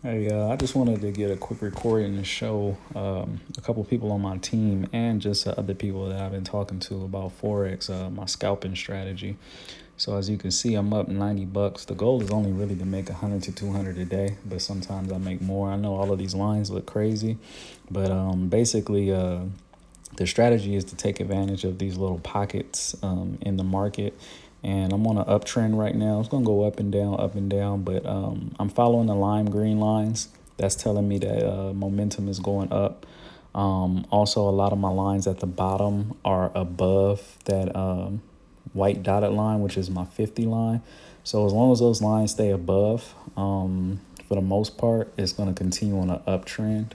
Hey, uh, I just wanted to get a quick recording to show um, a couple people on my team and just uh, other people that I've been talking to about Forex, uh, my scalping strategy. So as you can see, I'm up 90 bucks. The goal is only really to make 100 to 200 a day, but sometimes I make more. I know all of these lines look crazy, but um, basically uh, the strategy is to take advantage of these little pockets um, in the market and I'm on an uptrend right now. It's gonna go up and down, up and down, but um, I'm following the lime green lines. That's telling me that uh, momentum is going up. Um, also, a lot of my lines at the bottom are above that um, white dotted line, which is my 50 line. So as long as those lines stay above, um, for the most part, it's going to continue on an uptrend.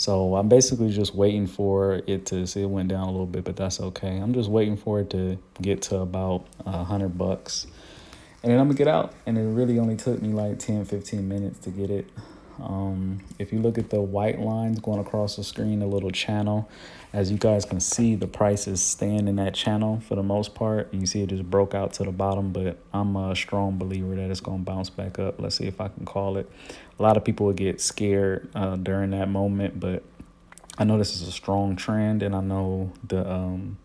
So I'm basically just waiting for it to see it went down a little bit, but that's okay. I'm just waiting for it to get to about a hundred bucks. And then I'm gonna get out. And it really only took me like 10, 15 minutes to get it. Um, if you look at the white lines going across the screen, a little channel, as you guys can see, the price is staying in that channel for the most part. You see it just broke out to the bottom, but I'm a strong believer that it's going to bounce back up. Let's see if I can call it. A lot of people would get scared uh, during that moment, but I know this is a strong trend, and I know the um,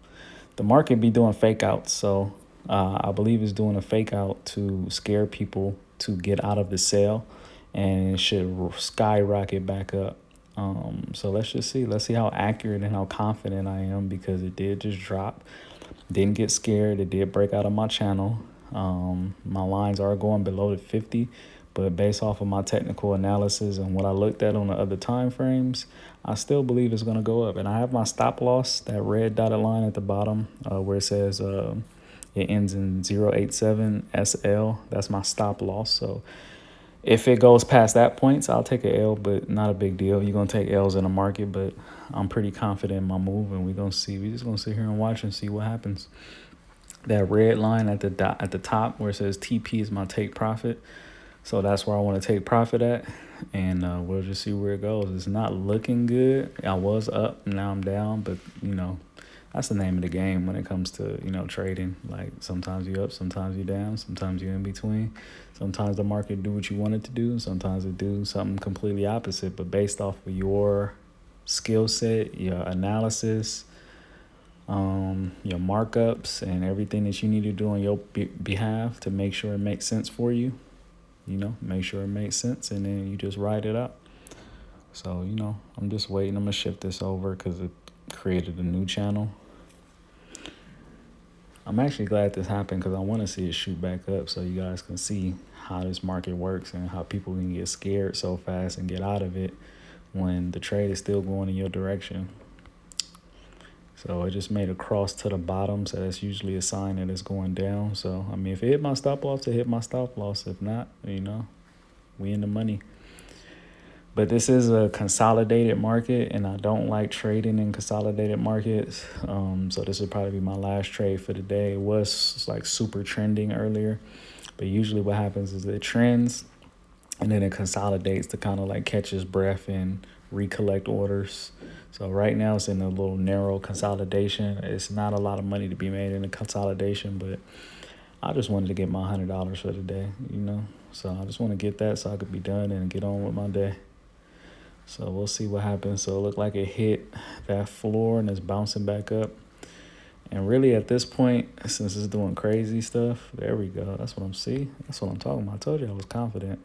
the market be doing fake outs. So uh, I believe it's doing a fake out to scare people to get out of the sale and it should skyrocket back up. Um, so let's just see. Let's see how accurate and how confident I am because it did just drop. Didn't get scared. It did break out of my channel. Um, my lines are going below the 50, but based off of my technical analysis and what I looked at on the other time frames, I still believe it's going to go up. And I have my stop loss, that red dotted line at the bottom uh, where it says uh, it ends in 087 SL. That's my stop loss. So if it goes past that points, I'll take a L, but not a big deal. You're gonna take L's in the market, but I'm pretty confident in my move, and we're gonna see. We're just gonna sit here and watch and see what happens. That red line at the dot at the top where it says TP is my take profit, so that's where I want to take profit at, and uh, we'll just see where it goes. It's not looking good. I was up, now I'm down, but you know that's the name of the game when it comes to you know trading. Like sometimes you up sometimes you down sometimes you're in between. Sometimes the market do what you want it to do sometimes it do something completely opposite. But based off of your skill set your analysis um, your markups and everything that you need to do on your be behalf to make sure it makes sense for you you know make sure it makes sense and then you just write it up so you know i'm just waiting i'm gonna shift this over because it created a new channel I'm actually glad this happened because I want to see it shoot back up so you guys can see how this market works and how people can get scared so fast and get out of it when the trade is still going in your direction. So it just made a cross to the bottom, so that's usually a sign that it's going down. So, I mean, if it hit my stop loss, it hit my stop loss. If not, you know, we in the money. But this is a consolidated market, and I don't like trading in consolidated markets. Um, so this would probably be my last trade for the day. It was like super trending earlier, but usually what happens is it trends, and then it consolidates to kind of like catch its breath and recollect orders. So right now it's in a little narrow consolidation. It's not a lot of money to be made in a consolidation, but I just wanted to get my hundred dollars for the day, you know. So I just want to get that so I could be done and get on with my day. So we'll see what happens. So it looked like it hit that floor and it's bouncing back up. And really at this point, since it's doing crazy stuff, there we go. That's what I'm see. That's what I'm talking about. I told you I was confident.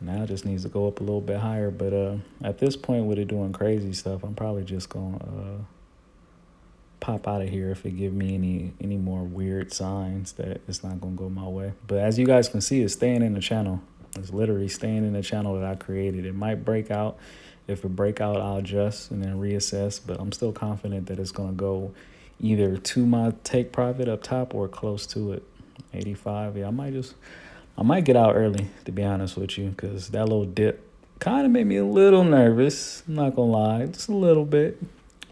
Now it just needs to go up a little bit higher. But uh, at this point with it doing crazy stuff, I'm probably just going to uh, pop out of here if it give me any any more weird signs that it's not going to go my way. But as you guys can see, it's staying in the channel. It's literally staying in the channel that I created. It might break out. If it break out, I'll adjust and then reassess. But I'm still confident that it's going to go either to my take profit up top or close to it. 85. Yeah, I might just, I might get out early, to be honest with you, because that little dip kind of made me a little nervous. I'm not going to lie, just a little bit.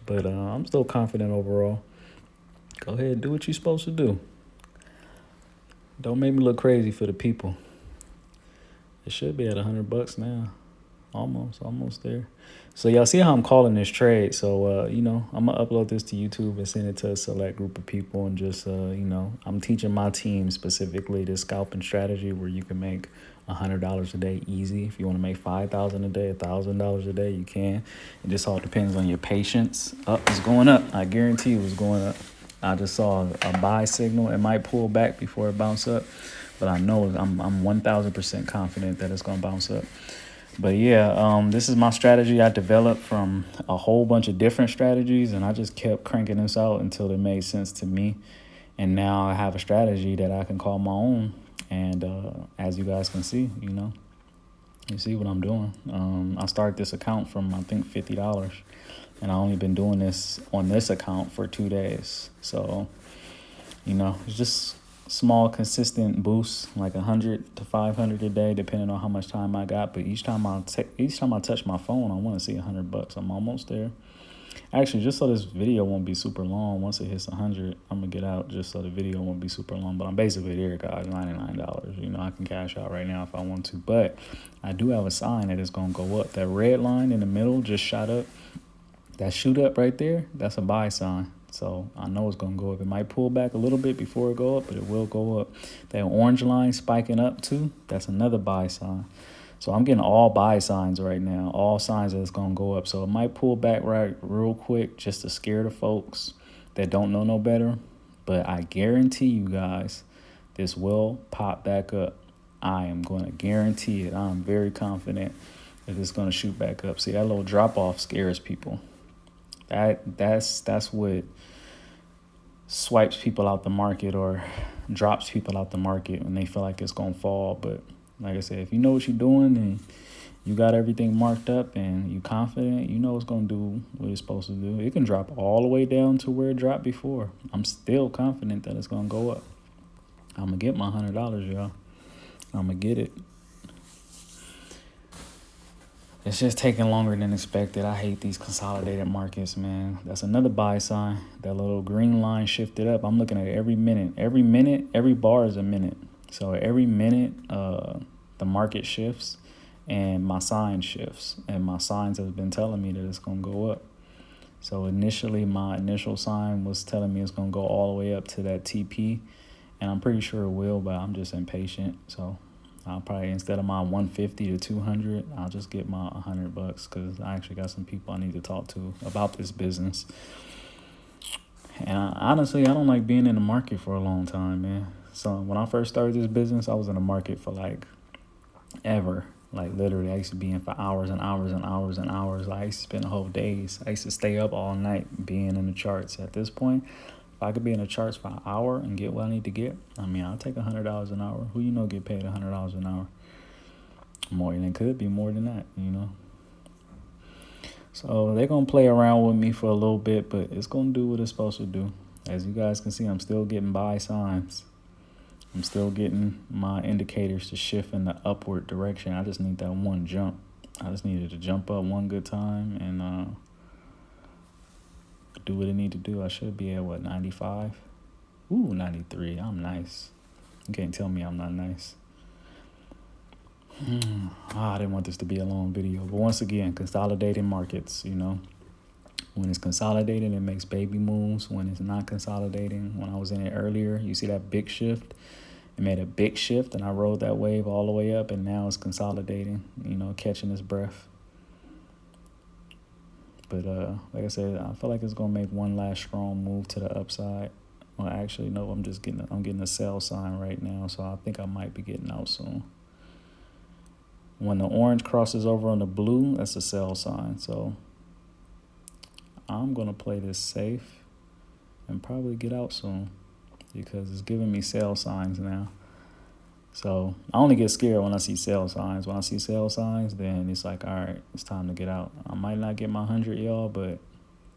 But uh, I'm still confident overall. Go ahead, do what you're supposed to do. Don't make me look crazy for the people. It should be at 100 bucks now. Almost, almost there. So y'all see how I'm calling this trade. So, uh, you know, I'm going to upload this to YouTube and send it to a select group of people. And just, uh, you know, I'm teaching my team specifically this scalping strategy where you can make $100 a day easy. If you want to make 5000 a day, $1,000 a day, you can. It just all depends on your patience. Up oh, it's going up. I guarantee you it's going up. I just saw a buy signal. It might pull back before it bounce up, but I know I'm I'm 1000% confident that it's going to bounce up. But yeah, um, this is my strategy I developed from a whole bunch of different strategies, and I just kept cranking this out until it made sense to me. And now I have a strategy that I can call my own. And uh, as you guys can see, you know, you see what I'm doing. Um, I started this account from I think fifty dollars, and I only been doing this on this account for two days. So, you know, it's just small consistent boosts like 100 to 500 a day depending on how much time i got. But each time i take each time i touch my phone i want to see 100 bucks. I'm almost there. Actually just so this video won't be super long once it hits 100 i'm gonna get out just so the video won't be super long. But i'm basically there guys 99 dollars. You know i can cash out right now if i want to. But i do have a sign that is gonna go up. That red line in the middle just shot up. That shoot up right there that's a buy sign so I know it's going to go up. It might pull back a little bit before it go up, but it will go up. That orange line spiking up too, that's another buy sign. So I'm getting all buy signs right now, all signs that it's going to go up. So it might pull back right real quick just to scare the folks that don't know no better. But I guarantee you guys, this will pop back up. I am going to guarantee it. I'm very confident that it's going to shoot back up. See, that little drop off scares people. That that's that's what swipes people out the market or drops people out the market when they feel like it's gonna fall. But like I said, if you know what you're doing and you got everything marked up and you confident, you know it's gonna do what it's supposed to do. It can drop all the way down to where it dropped before. I'm still confident that it's gonna go up. I'm gonna get my hundred dollars, y'all. I'm gonna get it. It's just taking longer than expected. I hate these consolidated markets, man. That's another buy sign. That little green line shifted up. I'm looking at it every minute. Every minute, every bar is a minute. So every minute, uh, the market shifts and my sign shifts. And my signs have been telling me that it's going to go up. So initially, my initial sign was telling me it's going to go all the way up to that TP. And I'm pretty sure it will, but I'm just impatient. So I'll probably instead of my 150 to 200, I'll just get my 100 bucks because I actually got some people I need to talk to about this business. And I, honestly, I don't like being in the market for a long time, man. So when I first started this business, I was in the market for like ever. Like literally, I used to be in for hours and hours and hours and hours. Like, I used to spend whole days. I used to stay up all night being in the charts. At this point, I could be in the charts for an hour and get what I need to get, I mean, I'll take a hundred dollars an hour. Who you know get paid a hundred dollars an hour? More than it could be more than that, you know. So they're gonna play around with me for a little bit, but it's gonna do what it's supposed to do. As you guys can see, I'm still getting buy signs. I'm still getting my indicators to shift in the upward direction. I just need that one jump. I just needed to jump up one good time and uh do what I need to do. I should be at what 95. Ooh, 93. I'm nice. You can't tell me I'm not nice. Ah, I didn't want this to be a long video, but once again, consolidating markets. You know, when it's consolidating, it makes baby moves. When it's not consolidating, when I was in it earlier, you see that big shift. It made a big shift, and I rode that wave all the way up, and now it's consolidating. You know, catching its breath. But uh, like I said, I feel like it's gonna make one last strong move to the upside. Well, actually, no, I'm just getting I'm getting a sell sign right now, so I think I might be getting out soon. When the orange crosses over on the blue, that's a sell sign. So I'm gonna play this safe and probably get out soon because it's giving me sell signs now. So I only get scared when I see sell signs. When I see sell signs, then it's like, all right, it's time to get out. I might not get my hundred, y'all, but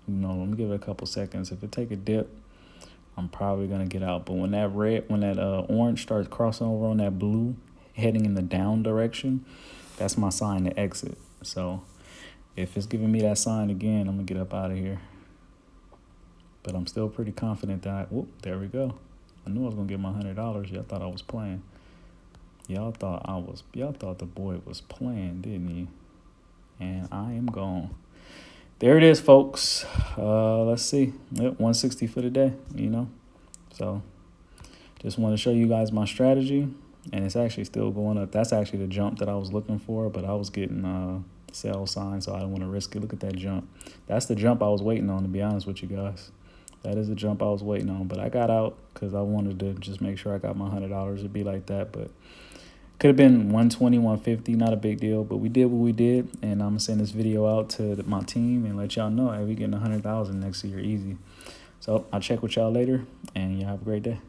you know, let me give it a couple seconds. If it take a dip, I'm probably gonna get out. But when that red, when that uh, orange starts crossing over on that blue, heading in the down direction, that's my sign to exit. So if it's giving me that sign again, I'm gonna get up out of here. But I'm still pretty confident that, whoop, there we go. I knew I was gonna get my hundred dollars. Y'all thought I was playing. Y'all thought I was y'all thought the boy was playing, didn't you? And I am gone. There it is, folks. Uh, let's see. Yep, 160 for the day, you know. So just want to show you guys my strategy. and it's actually still going up. That's actually the jump that I was looking for, but I was getting uh, sell signs, so I don't want to risk it. Look at that jump. That's the jump I was waiting on, to be honest with you guys. That is the jump I was waiting on, but I got out because I wanted to just make sure I got my hundred dollars. to be like that, but could have been 120, 150, not a big deal. But we did what we did, and I'm gonna send this video out to my team and let y'all know, hey, we getting a hundred thousand next year, easy. So I'll check with y'all later, and y'all have a great day.